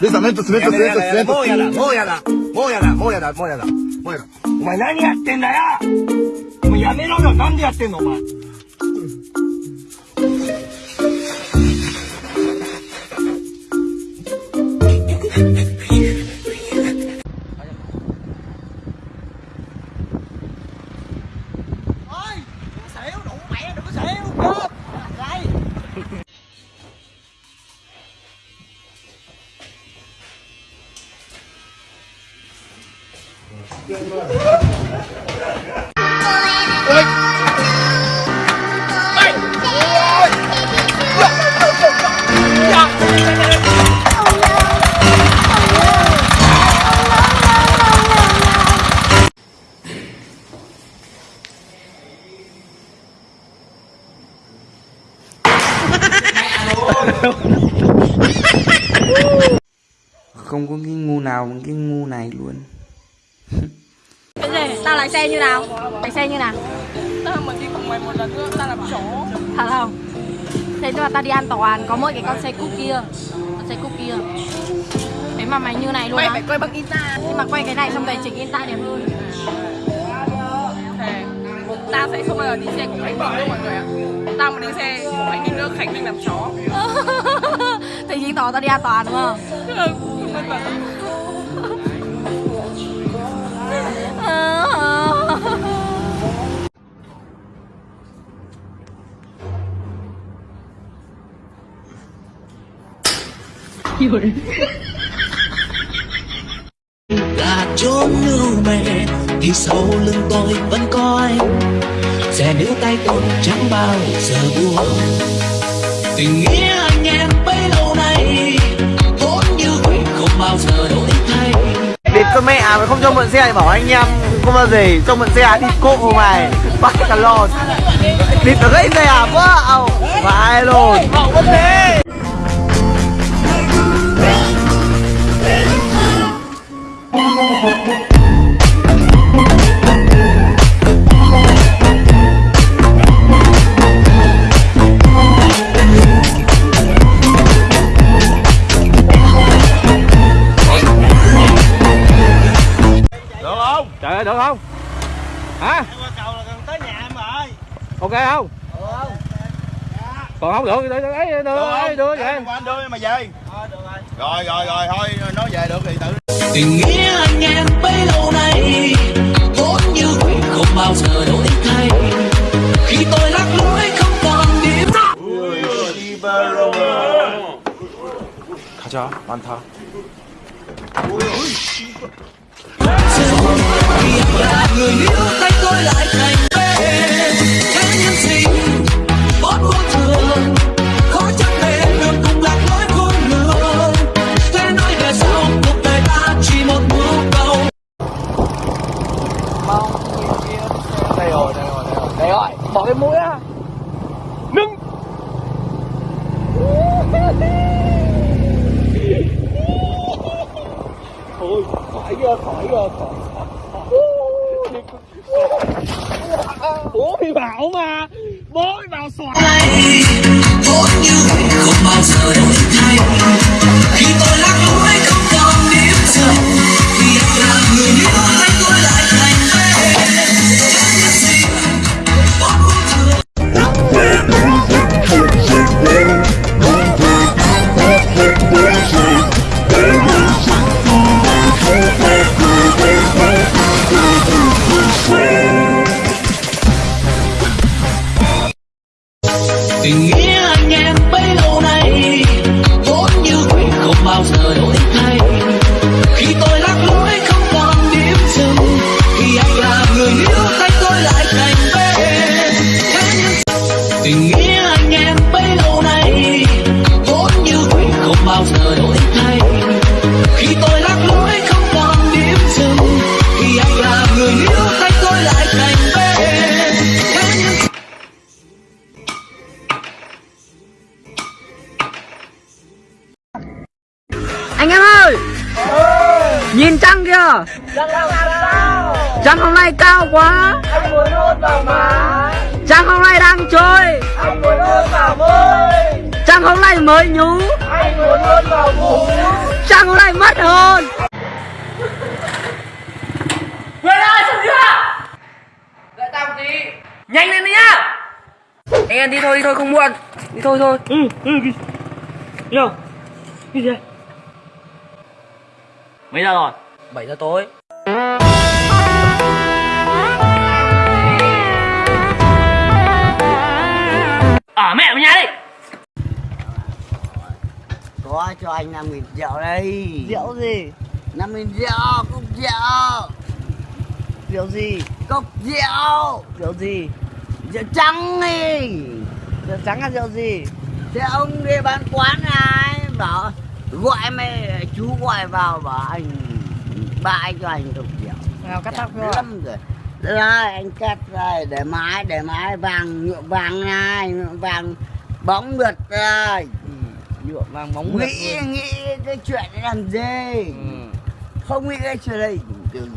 レサメント、スメント、スメント、スメント。もうやだ、もうやだ、もうやだ、もうやだ、もうやだ、もうやだ。お前何やってんだよお前やめろよ、なんでやってんのお前。Không có cái ngu nào bằng cái ngu này luôn lái xe như nào? Lái xe như nào? Tao mà đi cùng mày một lần nữa, tao làm chó Thật không? Thế nhưng mà tao đi an toàn, có mỗi cái con xe cúp kia. Con xe cúp kia. Thế mà mày như này luôn Mày á. phải quay bằng Insta. Nhưng mà quay cái này xong về chỉnh Insta đẹp hơn. Tao sẽ không bao giờ đi xe cùng Khánh Vinh đâu mọi người ạ. Tao mà đi xe cùng Khánh Vinh nữa, Khánh Vinh làm chó. Thì chứng tỏ tao đi an toàn đúng không? Là chốn lưu mẹ thì sau lưng tôi vẫn có anh sẽ níu tay tôi chẳng bao giờ buông tình nghĩa anh em bấy lâu nay vốn như quỷ không bao giờ đổi thay Địt cho mẹ mà không cho mượn xe thì bảo anh em không bao giờ cho mượn xe, đi cộ mày. Bắt cả lon. Địt nó gãy xe à? Quá ao phải luôn được không? Hả? Qua cầu là gần tới nhà em rồi. Ok không? Còn không được thì đưa ấy đưa ấy đưa vậy. Anh đưa mà về. Rồi rồi rồi thôi nói về được thì tự tình nghĩa anh em bấy lâu nay vốn như quỷ không bao giờ đổi thay khi tôi lạc lối không còn điểm 가자 많다. khỏi rồi khỏi ra, khỏi. Bảo mà Bố thì bảo xoài này như quỷ không bao giờ đổi thay Nhìn trăng kìa. Trăng hôm nay cao quá. Anh muốn hôn vào má. Trăng hôm nay đang trôi. Anh muốn hôn vào môi. Trăng hôm nay mới nhú. Anh muốn hôn vào vú Trăng hôm nay mất hơn, Quên ơi xong chưa? Đợi tao tí. Nhanh lên đi nhá. Anh em đi thôi đi thôi không muộn. Đi thôi thôi. Ừ ừ Yo Cái gì? đây Mấy giờ rồi? 7 giờ tối. Ở mẹ vào nhà đi Có cho anh 5 nghìn rượu đây Rượu gì? 5 nghìn rượu, cốc rượu Rượu gì? Cốc rượu Rượu gì? Rượu trắng đi Rượu trắng là rượu gì? Thế ông đi bán quán này gọi mày chú gọi vào bảo anh ba anh cho anh cốc rượu Nào cắt tóc cho lắm rồi. Rồi anh cắt rồi để mái để mái vàng nhuộm vàng này vàng bóng mượt rồi. Nhuộm vàng bóng mượt nghĩ nghĩ cái chuyện này làm gì? Ừ. không nghĩ cái chuyện này. Từ